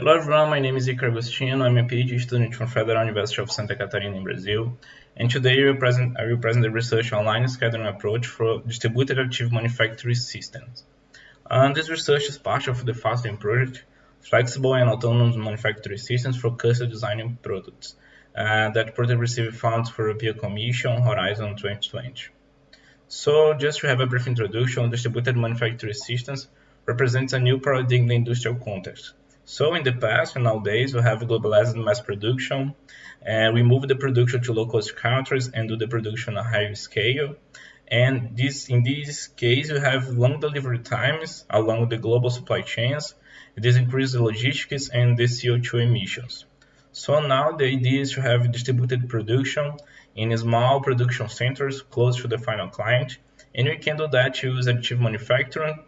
Hello everyone, my name is Iker Agostino. I'm a PhD student from Federal University of Santa Catarina in Brazil. And today I will present, I will present the research online scheduling approach for distributed additive manufacturing systems. And this research is part of the FASTEN project, Flexible and Autonomous Manufacturing Systems for Custom Designing Products, uh, that project received funds for European Commission Horizon 2020. So just to have a brief introduction, distributed manufacturing systems represents a new paradigm in the industrial context so in the past and nowadays we have globalized mass production and we move the production to low-cost countries and do the production on a higher scale. And this, in this case, we have long delivery times along the global supply chains. This increases the logistics and the CO2 emissions. So now the idea is to have distributed production in small production centers close to the final client. And we can do that to use additive manufacturing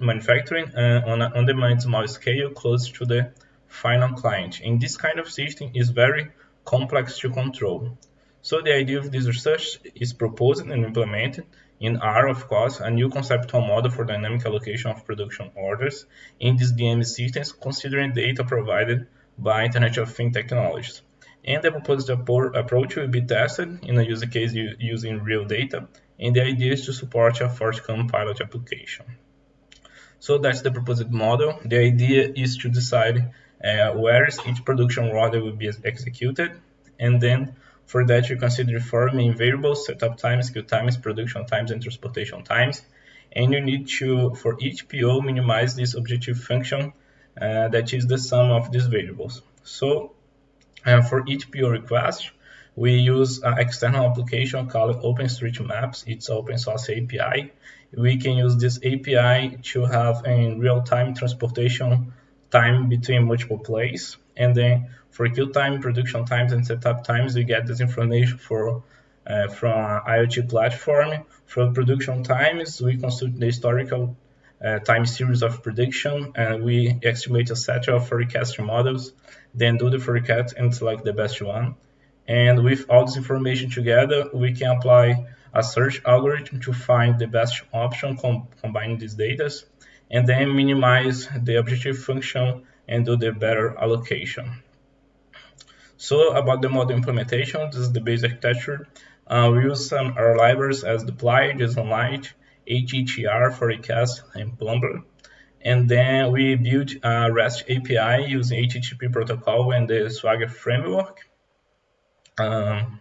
manufacturing uh, on an on-demand small scale close to the final client. And this kind of system is very complex to control. So the idea of this research is proposed and implemented in R, of course, a new conceptual model for dynamic allocation of production orders in these DM systems, considering data provided by Internet of Things technologies. And the proposed approach will be tested in a use case using real data, and the idea is to support a forthcoming pilot application. So that's the proposed model. The idea is to decide uh, where each production order will be executed. And then for that, you consider four main variables, setup times, queue times, production times, and transportation times. And you need to, for each PO, minimize this objective function uh, that is the sum of these variables. So uh, for each PO request, we use an external application called OpenStreetMaps. It's open source API. We can use this API to have a real-time transportation time between multiple places. And then for queue time, production times, and setup times, we get this information for uh, from IoT platform. For production times, we consult the historical uh, time series of prediction and we estimate a set of forecast models, then do the forecast and select the best one. And with all this information together, we can apply a search algorithm to find the best option com combining these data and then minimize the objective function and do the better allocation. So about the model implementation, this is the base architecture. Uh, we use some R libraries as dplyr, JSONLite, httr, Forecast, and Plumber. And then we built a REST API using HTTP protocol and the Swagger framework. Um,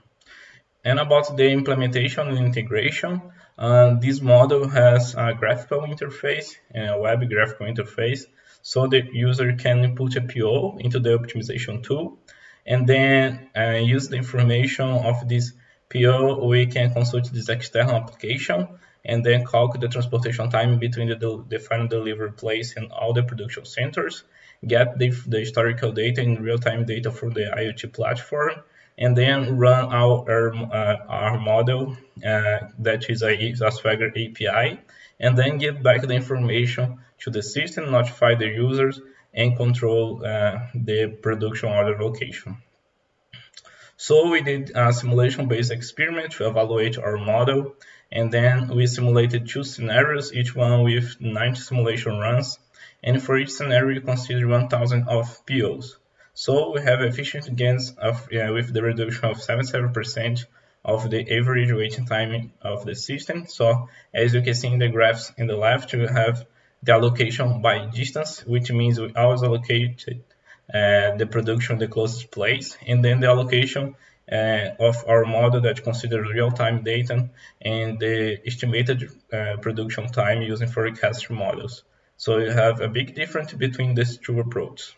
and about the implementation and integration, uh, this model has a graphical interface, a web graphical interface, so the user can input a PO into the optimization tool, and then uh, use the information of this PO, we can consult this external application, and then calculate the transportation time between the, the final delivery place and all the production centers, get the, the historical data and real-time data from the IoT platform, and then run our, uh, our model uh, that is a, Swagger API, and then give back the information to the system, notify the users, and control uh, the production order location. So we did a simulation-based experiment to evaluate our model, and then we simulated two scenarios, each one with 90 simulation runs, and for each scenario we consider 1000 of POs. So we have efficient gains of, yeah, with the reduction of 77% of the average waiting time of the system. So as you can see in the graphs in the left, we have the allocation by distance, which means we always allocate uh, the production the closest place, and then the allocation uh, of our model that considers real-time data and the estimated uh, production time using forecast models. So you have a big difference between these two approaches.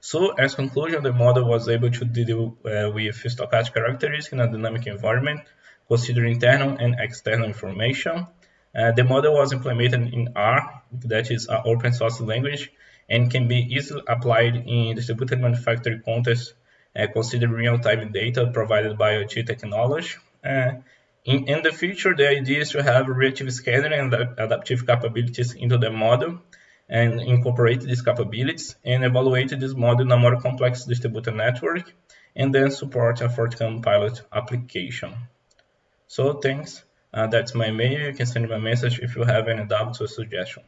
So as conclusion, the model was able to deal uh, with stochastic characteristics in a dynamic environment, considering internal and external information. Uh, the model was implemented in R, that is an open source language, and can be easily applied in distributed manufacturing context, uh, considering real-time data provided by IoT technology. Uh, in, in, the future, the idea is to have reactive scheduling and adaptive capabilities into the model, and incorporate these capabilities and evaluate this model in a more complex distributed network and then support a forthcoming pilot application. So thanks. Uh, that's my mail. You can send me a message if you have any doubts or suggestions.